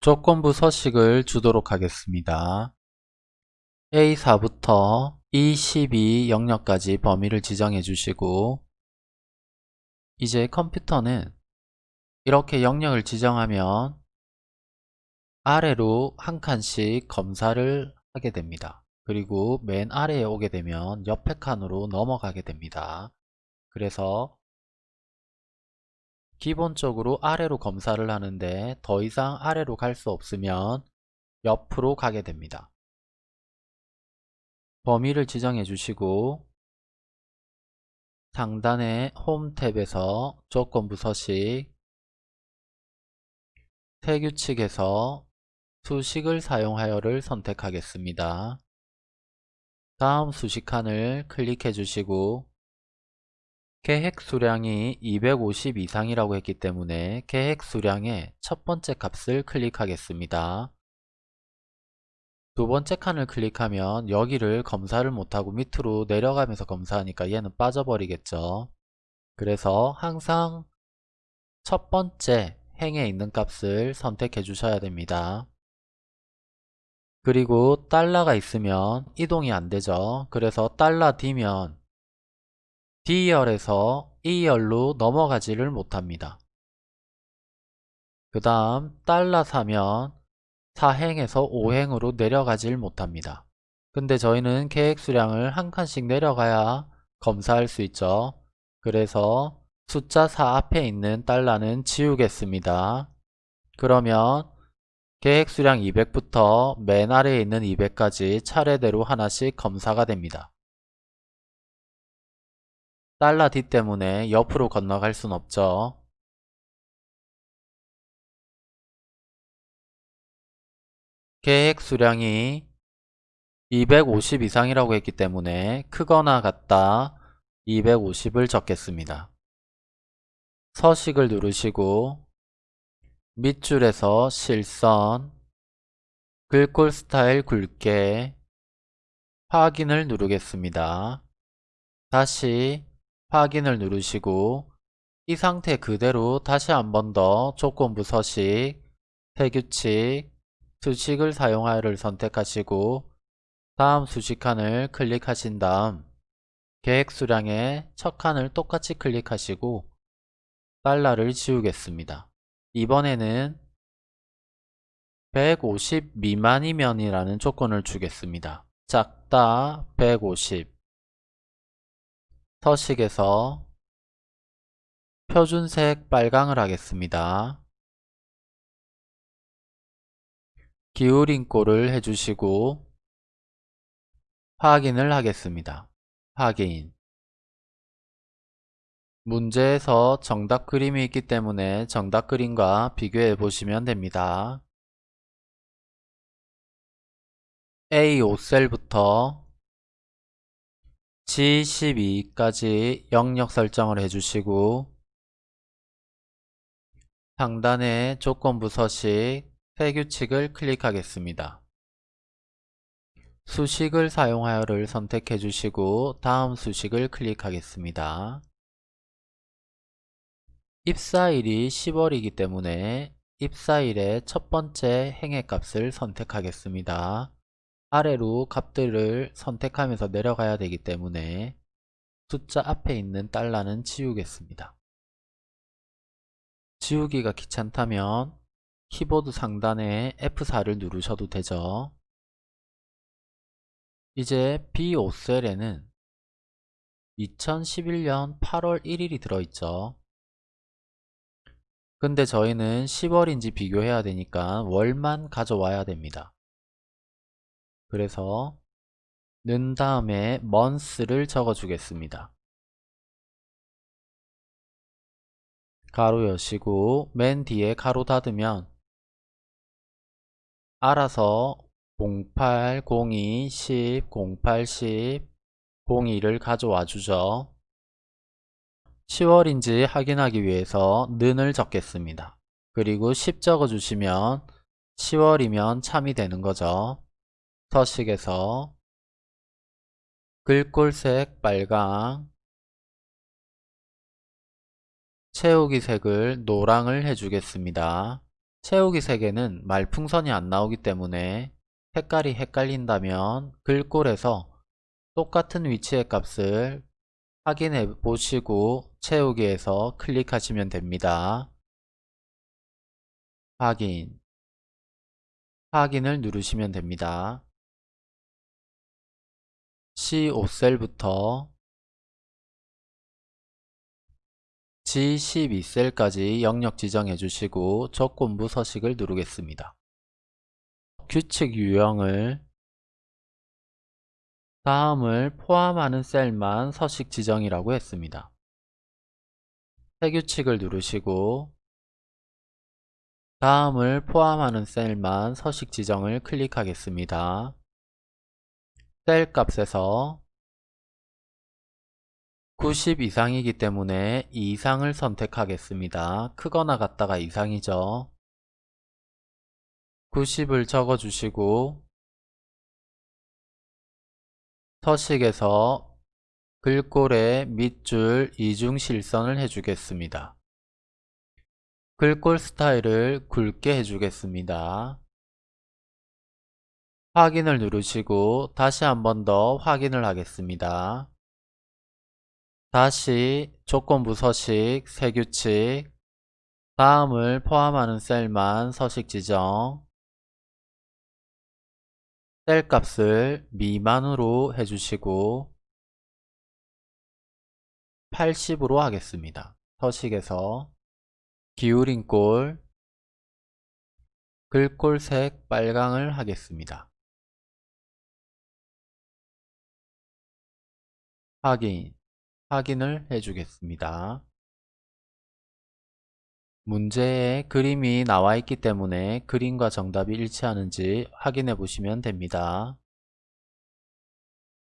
조건부 서식을 주도록 하겠습니다. A4부터 E12 영역까지 범위를 지정해 주시고 이제 컴퓨터는 이렇게 영역을 지정하면 아래로 한 칸씩 검사를 하게 됩니다. 그리고 맨 아래에 오게 되면 옆에 칸으로 넘어가게 됩니다. 그래서 기본적으로 아래로 검사를 하는데 더 이상 아래로 갈 수 없으면 옆으로 가게 됩니다. 범위를 지정해 주시고 상단의 홈 탭에서 조건부 서식 세규칙에서 수식을 사용하여를 선택하겠습니다. 다음 수식칸을 클릭해 주시고 계획 수량이 250 이상이라고 했기 때문에 계획 수량의 첫 번째 값을 클릭하겠습니다. 두 번째 칸을 클릭하면 여기를 검사를 못하고 밑으로 내려가면서 검사하니까 얘는 빠져버리겠죠. 그래서 항상 첫 번째 행에 있는 값을 선택해 주셔야 됩니다. 그리고 달러가 있으면 이동이 안되죠. 그래서 달러 D면 D열에서 E열로 넘어가지를 못합니다. 그 다음 달러 사면 4행에서 5행으로 내려가질 못합니다. 근데 저희는 계획 수량을 한 칸씩 내려가야 검사할 수 있죠. 그래서 숫자 4 앞에 있는 달러는 지우겠습니다. 그러면 계획 수량 200부터 맨 아래에 있는 200까지 차례대로 하나씩 검사가 됩니다. 달러 D 때문에 옆으로 건너갈 순 없죠. 계획 수량이 250 이상이라고 했기 때문에 크거나 같다 250을 적겠습니다. 서식을 누르시고 밑줄에서 실선 글꼴 스타일 굵게 확인을 누르겠습니다. 다시 확인을 누르시고 이 상태 그대로 다시 한 번 더 조건부 서식, 세규칙, 수식을 사용하여를 선택하시고 다음 수식칸을 클릭하신 다음 계획 수량의 첫 칸을 똑같이 클릭하시고 달러를 지우겠습니다. 이번에는 150 미만이면 이라는 조건을 주겠습니다. 작다 150 서식에서 표준색 빨강을 하겠습니다. 기울인 꼴을 해주시고 확인을 하겠습니다. 확인 문제에서 정답 그림이 있기 때문에 정답 그림과 비교해 보시면 됩니다. A5셀부터 G12까지 영역 설정을 해주시고 상단의 조건부 서식 세규칙을 클릭하겠습니다. 수식을 사용하여를 선택해 주시고 다음 수식을 클릭하겠습니다. 입사일이 10월이기 때문에 입사일의 첫 번째 행의 값을 선택하겠습니다. 아래로 값들을 선택하면서 내려가야 되기 때문에 숫자 앞에 있는 달러는 지우겠습니다. 지우기가 귀찮다면 키보드 상단에 F4를 누르셔도 되죠. 이제 B5셀에는 2011년 8월 1일이 들어있죠. 근데 저희는 10월인지 비교해야 되니까 월만 가져와야 됩니다. 그래서 는 다음에 month를 적어 주겠습니다. 가로 여시고 맨 뒤에 가로 닫으면 알아서 08, 02, 10, 08, 10, 02를 가져와 주죠. 10월인지 확인하기 위해서 는을 적겠습니다. 그리고 10 적어 주시면 10월이면 참이 되는 거죠. 서식에서 글꼴색 빨강 채우기 색을 노랑을 해주겠습니다. 채우기 3개는 말풍선이 안 나오기 때문에 색깔이 헷갈린다면 글꼴에서 똑같은 위치의 값을 확인해 보시고 채우기에서 클릭하시면 됩니다. 확인 확인을 누르시면 됩니다. C5셀부터 G12셀까지 영역 지정해 주시고 조건부 서식을 누르겠습니다. 규칙 유형을 다음을 포함하는 셀만 서식 지정이라고 했습니다. 새 규칙을 누르시고 다음을 포함하는 셀만 서식 지정을 클릭하겠습니다. 셀 값에서 90 이상이기 때문에 이상을 선택하겠습니다. 크거나 같다가 이상이죠. 90을 적어주시고 서식에서 글꼴의 밑줄 이중 실선을 해주겠습니다. 글꼴 스타일을 굵게 해주겠습니다. 확인을 누르시고 다시 한 번 더 확인을 하겠습니다. 다시 조건부 서식, 세 규칙, 다음을 포함하는 셀만 서식 지정, 셀 값을 미만으로 해주시고 80으로 하겠습니다. 서식에서 기울인 꼴, 글꼴색 빨강을 하겠습니다. 확인, 확인을 해주겠습니다. 문제에 그림이 나와 있기 때문에 그림과 정답이 일치하는지 확인해 보시면 됩니다.